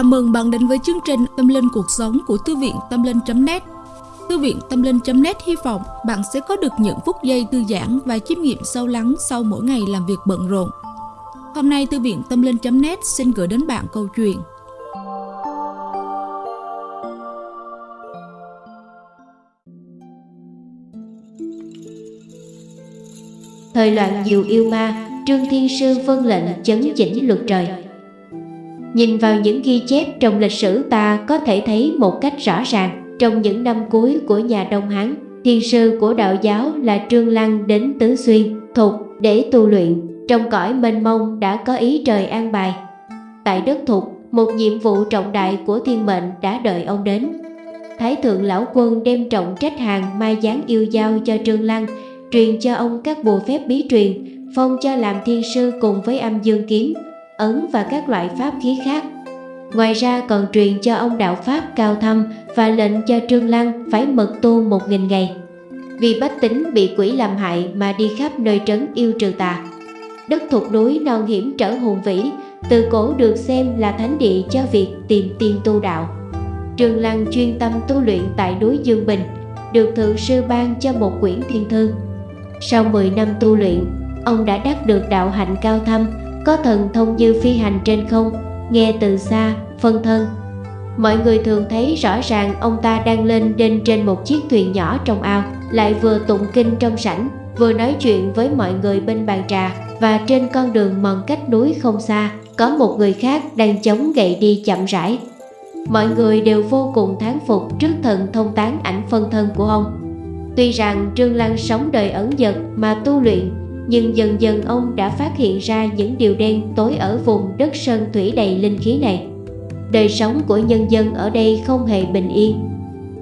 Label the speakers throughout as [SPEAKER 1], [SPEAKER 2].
[SPEAKER 1] Chào mừng bạn đến với chương trình Tâm Linh Cuộc Sống của Thư viện Tâm Linh.net Thư viện Tâm Linh.net hy vọng bạn sẽ có được những phút giây thư giãn và chiêm nghiệm sâu lắng sau mỗi ngày làm việc bận rộn. Hôm nay Thư viện Tâm Linh.net xin gửi đến bạn câu chuyện.
[SPEAKER 2] Thời loạn diệu yêu ma, Trương Thiên Sư vân lệnh chấn chỉnh luật trời. Nhìn vào những ghi chép trong lịch sử ta có thể thấy một cách rõ ràng Trong những năm cuối của nhà Đông Hán Thiên sư của đạo giáo là Trương Lăng đến Tứ Xuyên, Thục để tu luyện Trong cõi mênh mông đã có ý trời an bài. Tại đất Thục, một nhiệm vụ trọng đại của thiên mệnh đã đợi ông đến. Thái thượng lão quân đem trọng trách hàng mai dáng yêu giao cho Trương Lăng Truyền cho ông các bùa phép bí truyền Phong cho làm thiên sư cùng với âm dương kiếm ấn và các loại pháp khí khác. Ngoài ra còn truyền cho ông đạo Pháp cao thâm và lệnh cho Trương Lăng phải mật tu một nghìn ngày. Vì bách tính bị quỷ làm hại mà đi khắp nơi trấn yêu trừ tà. Đất thuộc núi non hiểm trở hùng vĩ, từ cổ được xem là thánh địa cho việc tìm tiên tu đạo. Trương Lăng chuyên tâm tu luyện tại núi Dương Bình, được thượng sư ban cho một quyển thiên thư. Sau 10 năm tu luyện, ông đã đắc được đạo hạnh cao thâm có thần thông như phi hành trên không, nghe từ xa, phân thân. Mọi người thường thấy rõ ràng ông ta đang lên đên trên một chiếc thuyền nhỏ trong ao, lại vừa tụng kinh trong sảnh, vừa nói chuyện với mọi người bên bàn trà và trên con đường mòn cách núi không xa, có một người khác đang chống gậy đi chậm rãi. Mọi người đều vô cùng thán phục trước thần thông tán ảnh phân thân của ông. Tuy rằng Trương Lăng sống đời ẩn dật mà tu luyện nhưng dần dần ông đã phát hiện ra những điều đen tối ở vùng đất sơn thủy đầy linh khí này. Đời sống của nhân dân ở đây không hề bình yên.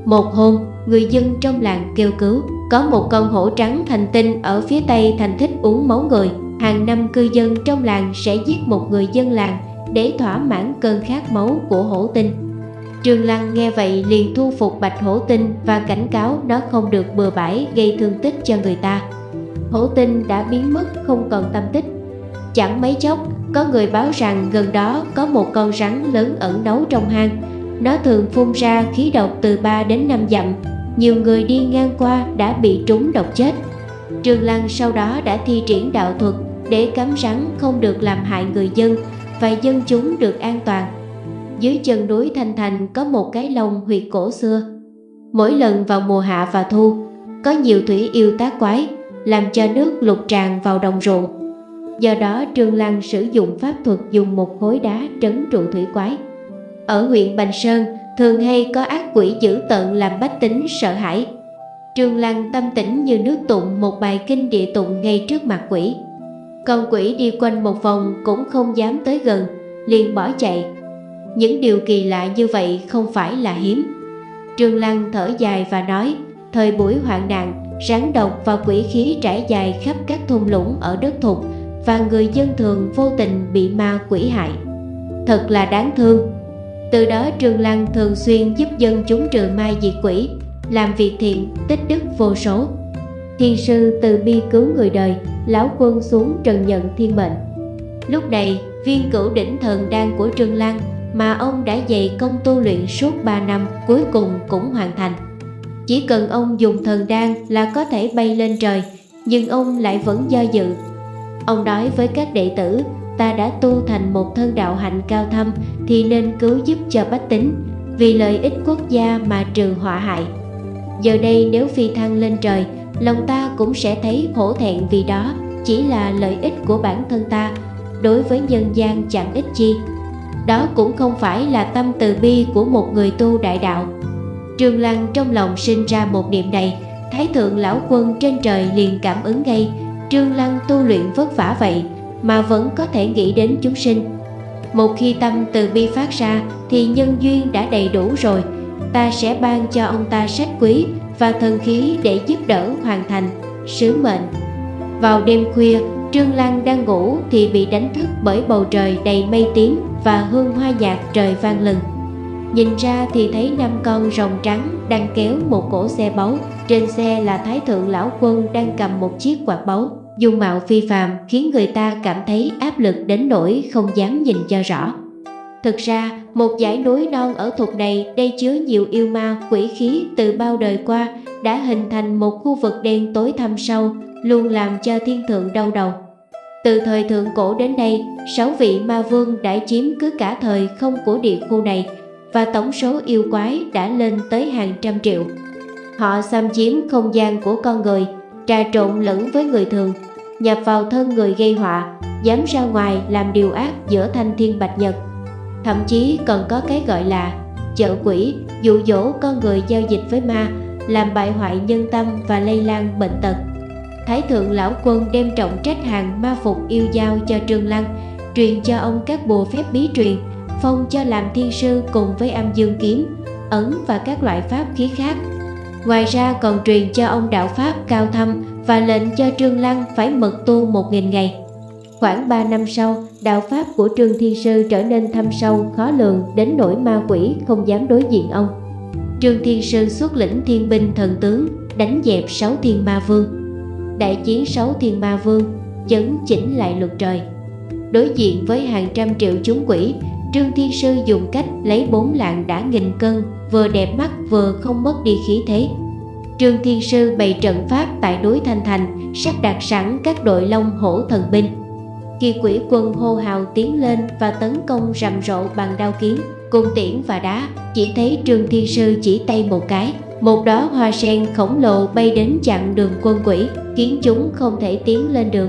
[SPEAKER 2] Một hôm, người dân trong làng kêu cứu, có một con hổ trắng thành tinh ở phía tây thành thích uống máu người. Hàng năm cư dân trong làng sẽ giết một người dân làng để thỏa mãn cơn khát máu của hổ tinh. Trương Lăng nghe vậy liền thu phục bạch hổ tinh và cảnh cáo nó không được bừa bãi gây thương tích cho người ta hổ tinh đã biến mất không còn tâm tích. Chẳng mấy chốc có người báo rằng gần đó có một con rắn lớn ẩn nấu trong hang. Nó thường phun ra khí độc từ 3 đến 5 dặm. Nhiều người đi ngang qua đã bị trúng độc chết. Trường Lăng sau đó đã thi triển đạo thuật để cấm rắn không được làm hại người dân và dân chúng được an toàn. Dưới chân núi Thanh Thành có một cái lồng huyệt cổ xưa. Mỗi lần vào mùa hạ và thu, có nhiều thủy yêu tác quái làm cho nước lục tràn vào đồng ruộng. Do đó Trương Lăng sử dụng pháp thuật dùng một khối đá trấn trụ thủy quái. Ở huyện Bành Sơn thường hay có ác quỷ dữ tợn làm bách tính sợ hãi. Trương Lăng tâm tĩnh như nước tụng một bài kinh địa tụng ngay trước mặt quỷ. Con quỷ đi quanh một vòng cũng không dám tới gần, liền bỏ chạy. Những điều kỳ lạ như vậy không phải là hiếm. Trương Lăng thở dài và nói, thời buổi hoạn nạn, rắn độc và quỷ khí trải dài khắp các thung lũng ở đất thục và người dân thường vô tình bị ma quỷ hại. Thật là đáng thương. Từ đó Trương Lăng thường xuyên giúp dân chúng trừ ma diệt quỷ, làm việc thiện, tích đức vô số. Thiên sư từ bi cứu người đời, lão quân xuống trần nhận thiên mệnh. Lúc này, viên cửu đỉnh thần đan của Trương Lăng mà ông đã dày công tu luyện suốt 3 năm cuối cùng cũng hoàn thành. Chỉ cần ông dùng thần đan là có thể bay lên trời, Nhưng ông lại vẫn do dự. Ông nói với các đệ tử, Ta đã tu thành một thân đạo hạnh cao thâm Thì nên cứu giúp cho bách tính, Vì lợi ích quốc gia mà trừ họa hại. Giờ đây nếu phi thăng lên trời, Lòng ta cũng sẽ thấy hổ thẹn vì đó, Chỉ là lợi ích của bản thân ta, Đối với nhân gian chẳng ích chi. Đó cũng không phải là tâm từ bi của một người tu đại đạo. Trương Lăng trong lòng sinh ra một niệm này. Thái thượng lão quân trên trời liền cảm ứng ngay. Trương Lăng tu luyện vất vả vậy Mà vẫn có thể nghĩ đến chúng sinh. Một khi tâm từ bi phát ra Thì nhân duyên đã đầy đủ rồi. Ta sẽ ban cho ông ta sách quý Và thần khí để giúp đỡ hoàn thành. Sứ mệnh. Vào đêm khuya, Trương Lăng đang ngủ thì bị đánh thức bởi bầu trời đầy mây tím và hương hoa nhạc trời vang lừng. Nhìn ra thì thấy năm con rồng trắng đang kéo một cỗ xe báu. Trên xe là Thái Thượng Lão Quân đang cầm một chiếc quạt báu. Dung mạo phi phàm khiến người ta cảm thấy áp lực đến nỗi không dám nhìn cho rõ. Thực ra, một dãy núi non ở thuộc này đây chứa nhiều yêu ma, quỷ khí từ bao đời qua đã hình thành một khu vực đen tối thâm sâu, luôn làm cho thiên thượng đau đầu. Từ thời thượng cổ đến nay, sáu vị ma vương đã chiếm cứ cả thời không của địa khu này và tổng số yêu quái đã lên tới hàng trăm triệu. Họ xâm chiếm không gian của con người, trà trộn lẫn với người thường, nhập vào thân người gây họa, dám ra ngoài làm điều ác giữa thanh thiên bạch nhật. Thậm chí còn có cái gọi là chợ quỷ, dụ dỗ con người giao dịch với ma, làm bại hoại nhân tâm và lây lan bệnh tật. Thái thượng lão quân đem trọng trách hàng ma phục yêu giao cho Trương Lăng, truyền cho ông các bùa phép bí truyền, phong cho làm thiên sư cùng với âm dương kiếm, ấn và các loại pháp khí khác. Ngoài ra còn truyền cho ông đạo pháp cao thâm và lệnh cho Trương Lăng phải mật tu một nghìn ngày. Khoảng 3 năm sau, đạo pháp của Trương Thiên Sư trở nên thâm sâu, khó lường đến nỗi ma quỷ không dám đối diện ông. Trương Thiên Sư xuất lĩnh thiên binh thần tướng, đánh dẹp sáu thiên ma vương. Đại chiến sáu thiên ma vương, chấn chỉnh lại luật trời. Đối diện với hàng trăm triệu chúng quỷ, Trương Thiên Sư dùng cách lấy bốn lạng đã nghìn cân, vừa đẹp mắt vừa không mất đi khí thế. Trương Thiên Sư bày trận pháp tại núi Thanh Thành, sắp đặt sẵn các đội long hổ thần binh. Khi quỷ quân hô hào tiến lên và tấn công rầm rộ bằng đao kiếm, cung tiễn và đá, chỉ thấy Trương Thiên Sư chỉ tay một cái. Một đó hoa sen khổng lồ bay đến chặn đường quân quỷ, khiến chúng không thể tiến lên được.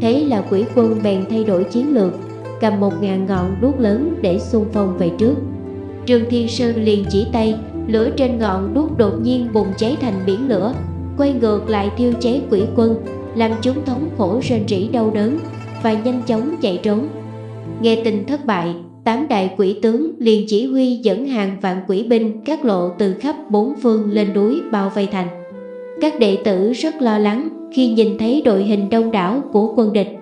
[SPEAKER 2] Thế là quỷ quân bèn thay đổi chiến lược, cầm một ngàn ngọn đuốc lớn để xung phong về trước. Trương Thiên Sư liền chỉ tay, lửa trên ngọn đuốc đột nhiên bùng cháy thành biển lửa, quay ngược lại thiêu cháy quỷ quân, làm chúng thống khổ rên rỉ đau đớn và nhanh chóng chạy trốn. Nghe tin thất bại, tám đại quỷ tướng liền chỉ huy dẫn hàng vạn quỷ binh các lộ từ khắp bốn phương lên núi bao vây thành. Các đệ tử rất lo lắng khi nhìn thấy đội hình đông đảo của quân địch.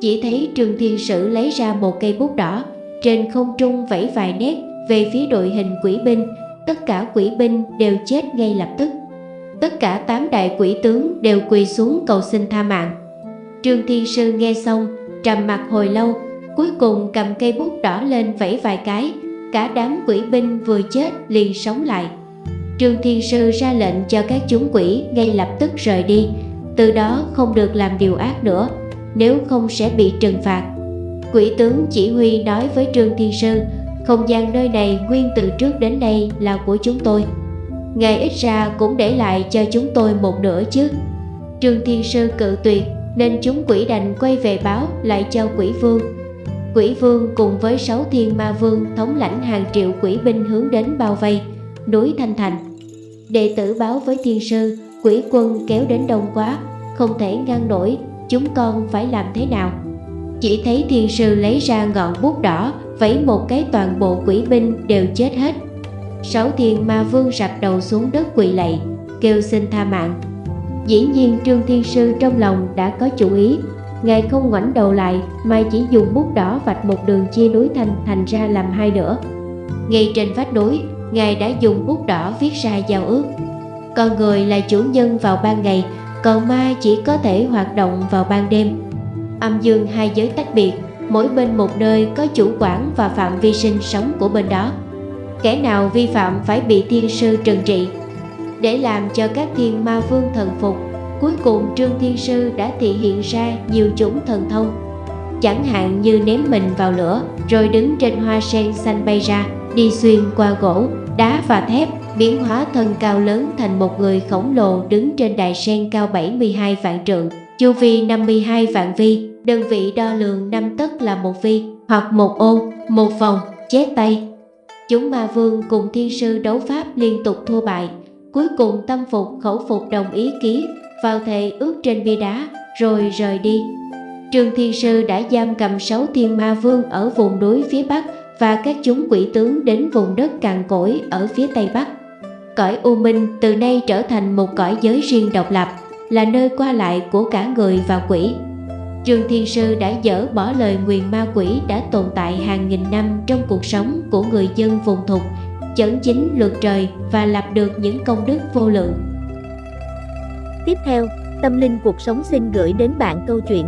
[SPEAKER 2] Chỉ thấy Trương Thiên Sử lấy ra một cây bút đỏ, trên không trung vẫy vài nét về phía đội hình quỷ binh, tất cả quỷ binh đều chết ngay lập tức. Tất cả tám đại quỷ tướng đều quỳ xuống cầu xin tha mạng. Trương Thiên Sư nghe xong, trầm mặt hồi lâu, cuối cùng cầm cây bút đỏ lên vẫy vài cái, cả đám quỷ binh vừa chết liền sống lại. Trương Thiên Sư ra lệnh cho các chúng quỷ ngay lập tức rời đi, từ đó không được làm điều ác nữa, nếu không sẽ bị trừng phạt. Quỷ tướng chỉ huy nói với Trương Thiên Sư, không gian nơi này nguyên từ trước đến nay là của chúng tôi. Ngài ít ra cũng để lại cho chúng tôi một nửa chứ. Trương Thiên Sư cự tuyệt nên chúng quỷ đành quay về báo lại cho quỷ vương. Quỷ vương cùng với sáu thiên ma vương thống lãnh hàng triệu quỷ binh hướng đến bao vây, núi Thanh Thành. Đệ tử báo với thiên sư, quỷ quân kéo đến đông quá, không thể ngăn nổi, chúng con phải làm thế nào? Chỉ thấy thiên sư lấy ra ngọn bút đỏ, vẫy một cái toàn bộ quỷ binh đều chết hết. Sáu thiên ma vương rạp đầu xuống đất quỳ lạy, kêu xin tha mạng. Dĩ nhiên Trương Thiên Sư trong lòng đã có chủ ý Ngài không ngoảnh đầu lại mà chỉ dùng bút đỏ vạch một đường chia núi thành thành ra làm hai nửa Ngay trên vách núi, Ngài đã dùng bút đỏ viết ra giao ước Con người là chủ nhân vào ban ngày, còn ma chỉ có thể hoạt động vào ban đêm. Âm dương hai giới tách biệt, mỗi bên một nơi có chủ quản và phạm vi sinh sống của bên đó. Kẻ nào vi phạm phải bị thiên sư trừng trị. Để làm cho các thiên ma vương thần phục cuối cùng trương thiên sư đã thể hiện ra nhiều chủng thần thông. Chẳng hạn như ném mình vào lửa rồi đứng trên hoa sen xanh bay ra đi xuyên qua gỗ đá và thép biến hóa thân cao lớn thành một người khổng lồ đứng trên đài sen cao 72 vạn trượng. Chu vi 52 vạn vi, đơn vị đo lường năm tấc là một vi, hoặc một ô một vòng chết tay. Chúng ma vương cùng thiên sư đấu pháp liên tục thua bại, cuối cùng tâm phục khẩu phục đồng ý ký, vào thề ước trên bia đá, rồi rời đi. Trương thiên sư đã giam cầm sáu thiên ma vương ở vùng núi phía bắc và các chúng quỷ tướng đến vùng đất cằn cỗi ở phía tây bắc cõi u minh từ nay trở thành một cõi giới riêng độc lập là nơi qua lại của cả người và quỷ Trương Thiên Sư đã dỡ bỏ lời nguyền ma quỷ đã tồn tại hàng nghìn năm trong cuộc sống của người dân vùng thục chấn chính luật trời và lập được những công đức vô lượng.
[SPEAKER 3] Tiếp theo, Tâm Linh Cuộc Sống xin gửi đến bạn câu chuyện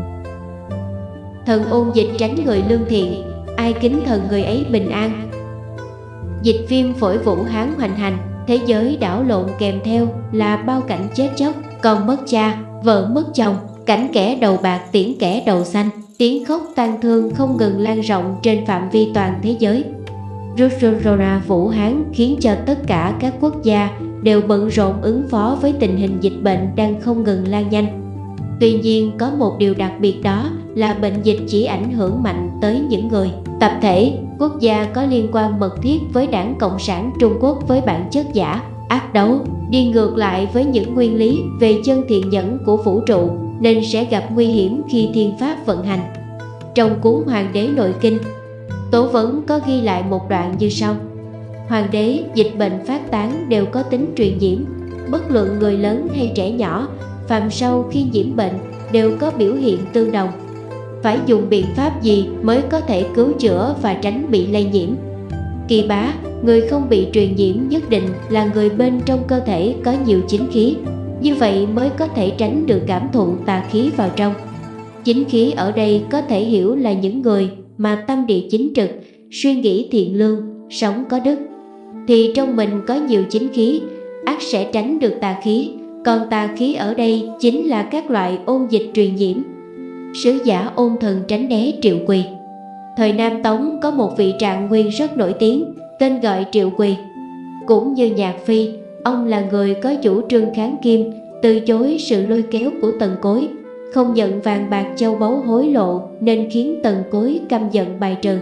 [SPEAKER 2] Thần ôn dịch tránh người lương thiện, ai kính thần người ấy bình an. Dịch viêm phổi Vũ Hán hoành hành, thế giới đảo lộn kèm theo là bao cảnh chết chóc, con mất cha, vợ mất chồng, cảnh kẻ đầu bạc tiễn kẻ đầu xanh, tiếng khóc tang thương không ngừng lan rộng trên phạm vi toàn thế giới. Rusorora Vũ Hán khiến cho tất cả các quốc gia đều bận rộn ứng phó với tình hình dịch bệnh đang không ngừng lan nhanh. Tuy nhiên có một điều đặc biệt đó là bệnh dịch chỉ ảnh hưởng mạnh tới những người, tập thể, quốc gia có liên quan mật thiết với đảng Cộng sản Trung Quốc với bản chất giả, ác đấu, đi ngược lại với những nguyên lý về chân thiện nhẫn của vũ trụ nên sẽ gặp nguy hiểm khi thiên pháp vận hành. Trong cuốn Hoàng đế nội kinh, Tổ vấn có ghi lại một đoạn như sau. Hoàng đế, dịch bệnh phát tán đều có tính truyền nhiễm. Bất luận người lớn hay trẻ nhỏ Phạm sâu khi nhiễm bệnh đều có biểu hiện tương đồng. Phải dùng biện pháp gì mới có thể cứu chữa và tránh bị lây nhiễm? Kỳ bá, người không bị truyền nhiễm nhất định là người bên trong cơ thể có nhiều chính khí. Như vậy mới có thể tránh được cảm thụ tà khí vào trong. Chính khí ở đây có thể hiểu là những người mà tâm địa chính trực, suy nghĩ thiện lương, sống có đức, thì trong mình có nhiều chính khí, ác sẽ tránh được tà khí, còn tà khí ở đây chính là các loại ôn dịch truyền nhiễm. Sứ giả ôn thần tránh né Triệu Quỳ Thời Nam Tống có một vị trạng nguyên rất nổi tiếng, tên gọi Triệu Quỳ. Cũng như Nhạc Phi, ông là người có chủ trương kháng kim, từ chối sự lôi kéo của tần cối, không nhận vàng bạc châu báu hối lộ nên khiến tần cối căm giận bài trừ.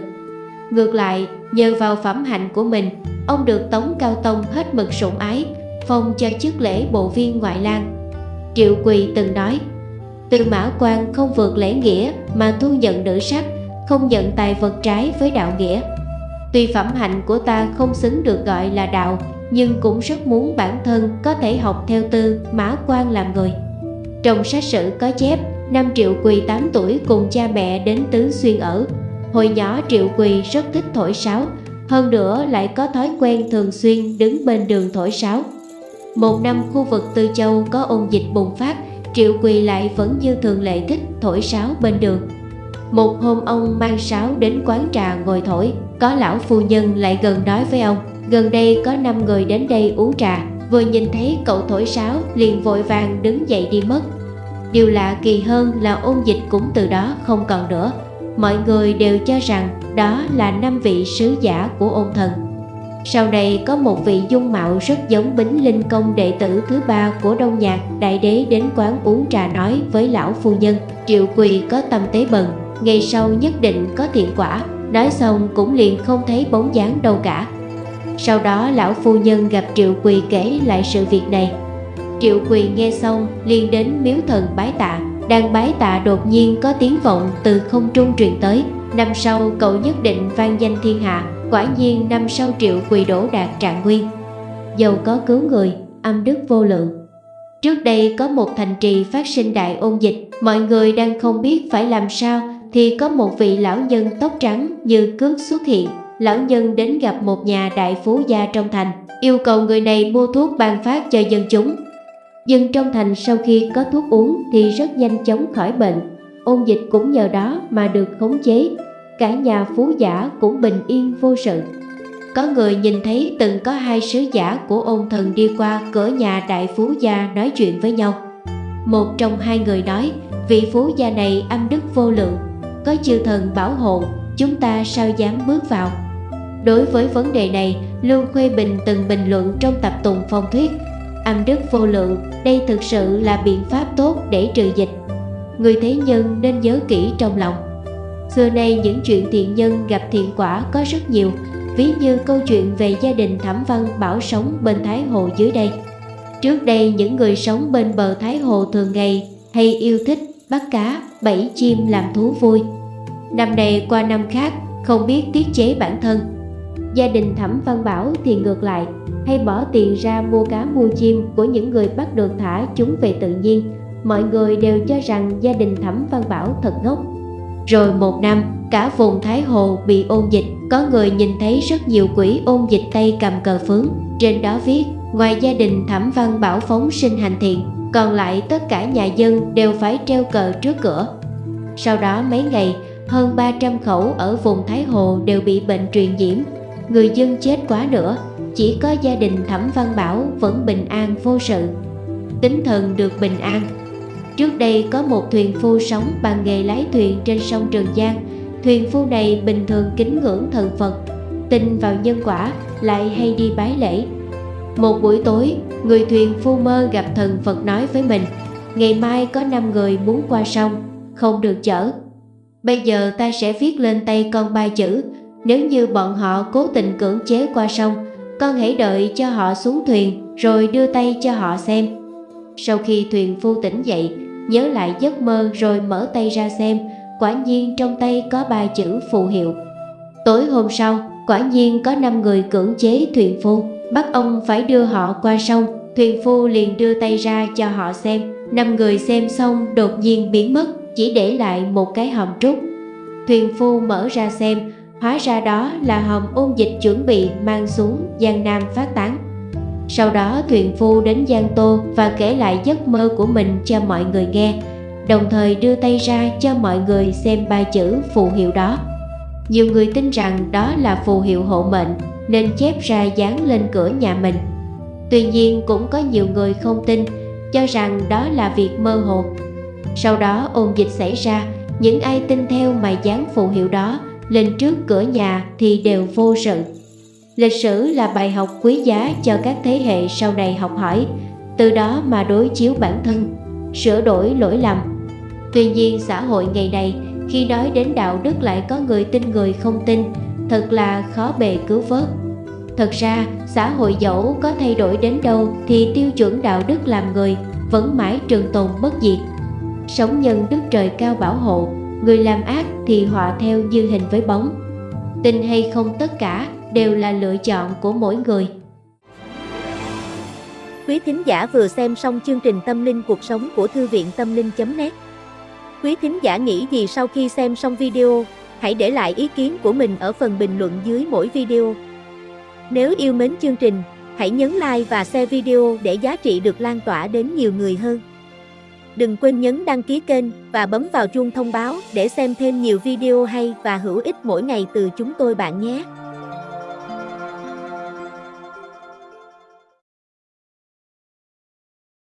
[SPEAKER 2] Ngược lại, nhờ vào phẩm hạnh của mình, ông được Tống Cao Tông hết mực sủng ái, phong cho chức lễ bộ viên ngoại lang. Triệu Quỳ từng nói, từ Mã quan không vượt lễ nghĩa mà thu nhận nữ sắc, không nhận tài vật trái với đạo nghĩa. Tuy phẩm hạnh của ta không xứng được gọi là đạo, nhưng cũng rất muốn bản thân có thể học theo Tư Mã quan làm người. Trong sách sử có chép, năm Triệu Quỳ 8 tuổi cùng cha mẹ đến Tứ Xuyên ở. Hồi nhỏ Triệu Quỳ rất thích thổi sáo, hơn nữa lại có thói quen thường xuyên đứng bên đường thổi sáo. Một năm khu vực Tư Châu có ôn dịch bùng phát, Triệu Quỳ lại vẫn như thường lệ thích thổi sáo bên đường. Một hôm ông mang sáo đến quán trà ngồi thổi, có lão phu nhân lại gần nói với ông, gần đây có 5 người đến đây uống trà, vừa nhìn thấy cậu thổi sáo liền vội vàng đứng dậy đi mất. Điều lạ kỳ hơn là ôn dịch cũng từ đó không còn nữa. Mọi người đều cho rằng đó là năm vị sứ giả của ôn thần. Sau này có một vị dung mạo rất giống Bính Linh Công đệ tử thứ ba của Đông Nhạc Đại Đế đến quán uống trà nói với lão phu nhân. Triệu Quỳ có tâm tế bần, ngày sau nhất định có thiện quả. Nói xong cũng liền không thấy bóng dáng đâu cả. Sau đó lão phu nhân gặp Triệu Quỳ kể lại sự việc này. Triệu Quỳ nghe xong liền đến miếu thần bái tạ. Đang bái tạ đột nhiên có tiếng vọng từ không trung truyền tới. Năm sau cậu nhất định vang danh thiên hạ. Quả nhiên năm sau Triệu Quỳ đổ đạt trạng nguyên. Giàu có cứu người, âm đức vô lượng. Trước đây có một thành trì phát sinh đại ôn dịch Mọi người đang không biết phải làm sao Thì có một vị lão nhân tóc trắng như cước xuất hiện. Lão nhân đến gặp một nhà đại phú gia trong thành Yêu cầu người này mua thuốc ban phát cho dân chúng. Dân trong thành sau khi có thuốc uống thì rất nhanh chóng khỏi bệnh, ôn dịch cũng nhờ đó mà được khống chế, cả nhà phú giả cũng bình yên vô sự. Có người nhìn thấy từng có hai sứ giả của ôn thần đi qua cửa nhà đại phú gia nói chuyện với nhau. Một trong hai người nói, vị phú gia này âm đức vô lượng, có chư thần bảo hộ, chúng ta sao dám bước vào. Đối với vấn đề này, Lưu Khuê Bình từng bình luận trong tập tùng phong thuyết âm đức vô lượng đây thực sự là biện pháp tốt để trừ dịch người thế nhân nên nhớ kỹ trong lòng xưa nay những chuyện thiện nhân gặp thiện quả có rất nhiều, ví như câu chuyện về gia đình thẩm văn bảo sống bên thái hồ dưới đây. Trước đây, những người sống bên bờ thái hồ thường ngày hay yêu thích bắt cá, bẫy chim làm thú vui. Năm này qua năm khác, không biết tiết chế bản thân. Gia đình thẩm văn bảo thì ngược lại, hay bỏ tiền ra mua cá mua chim của những người bắt được thả chúng về tự nhiên. Mọi người đều cho rằng gia đình thẩm văn bảo thật ngốc rồi một năm cả vùng thái hồ bị ôn dịch có người nhìn thấy rất nhiều quỷ ôn dịch tay cầm cờ phướng trên đó viết ngoài gia đình thẩm văn bảo phóng sinh hành thiện còn lại tất cả nhà dân đều phải treo cờ trước cửa sau đó mấy ngày hơn 300 khẩu ở vùng Thái Hồ đều bị bệnh truyền nhiễm, người dân chết quá nữa, chỉ có gia đình Thẩm Văn Bảo vẫn bình an vô sự. Tính thần được bình an. Trước đây có một thuyền phu sống bằng nghề lái thuyền trên sông Trường Giang, thuyền phu này bình thường kính ngưỡng thần Phật, tin vào nhân quả, lại hay đi bái lễ. Một buổi tối, người thuyền phu mơ gặp thần Phật nói với mình, ngày mai có 5 người muốn qua sông, không được chở. Bây giờ ta sẽ viết lên tay con ba chữ, nếu như bọn họ cố tình cưỡng chế qua sông, con hãy đợi cho họ xuống thuyền rồi đưa tay cho họ xem. Sau khi thuyền phu tỉnh dậy, nhớ lại giấc mơ rồi mở tay ra xem, quả nhiên trong tay có ba chữ phù hiệu. Tối hôm sau, quả nhiên có 5 người cưỡng chế thuyền phu, bắt ông phải đưa họ qua sông. Thuyền phu liền đưa tay ra cho họ xem, năm người xem xong đột nhiên biến mất, chỉ để lại một cái hòm trúc. Thuyền phu mở ra xem, hóa ra đó là hòm ôn dịch chuẩn bị mang xuống Giang Nam phát tán. Sau đó thuyền phu đến Giang Tô và kể lại giấc mơ của mình cho mọi người nghe, đồng thời đưa tay ra cho mọi người xem ba chữ phù hiệu đó. Nhiều người tin rằng đó là phù hiệu hộ mệnh nên chép ra dán lên cửa nhà mình. Tuy nhiên cũng có nhiều người không tin, cho rằng đó là việc mơ hồ. Sau đó ôn dịch xảy ra, những ai tin theo mà dán phù hiệu đó lên trước cửa nhà thì đều vô sự. Lịch sử là bài học quý giá cho các thế hệ sau này học hỏi, từ đó mà đối chiếu bản thân, sửa đổi lỗi lầm. Tuy nhiên xã hội ngày nay khi nói đến đạo đức lại có người tin người không tin, thật là khó bề cứu vớt. Thật ra, xã hội dẫu có thay đổi đến đâu thì tiêu chuẩn đạo đức làm người vẫn mãi trường tồn bất diệt. Sống nhân đức trời cao bảo hộ, người làm ác thì họa theo như hình với bóng. Tin hay không tất cả đều là lựa chọn của mỗi người.
[SPEAKER 3] Quý thính giả vừa xem xong chương trình Tâm linh cuộc sống của Thư viện Tâm linh.net Quý thính giả nghĩ gì sau khi xem xong video, hãy để lại ý kiến của mình ở phần bình luận dưới mỗi video. Nếu yêu mến chương trình, hãy nhấn like và share video để giá trị được lan tỏa đến nhiều người hơn. Đừng quên nhấn đăng ký kênh và bấm vào chuông thông báo để xem thêm nhiều video hay và hữu ích mỗi ngày từ chúng tôi bạn nhé.